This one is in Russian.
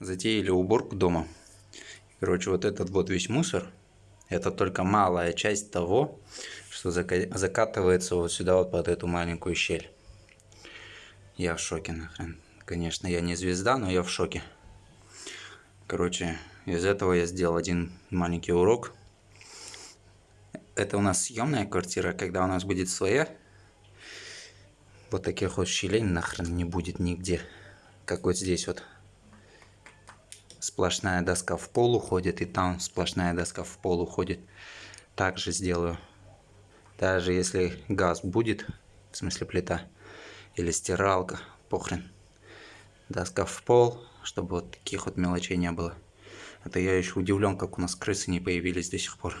затеяли уборку дома. Короче, вот этот вот весь мусор, это только малая часть того, что закатывается вот сюда вот под эту маленькую щель. Я в шоке нахрен. Конечно, я не звезда, но я в шоке. Короче, из этого я сделал один маленький урок. Это у нас съемная квартира, когда у нас будет своя. Вот таких вот щелей нахрен не будет нигде. Как вот здесь вот сплошная доска в пол уходит, и там сплошная доска в пол уходит. Также сделаю. Даже если газ будет, в смысле плита, или стиралка, похрен. Доска в пол, чтобы вот таких вот мелочей не было. Это я еще удивлен, как у нас крысы не появились до сих пор.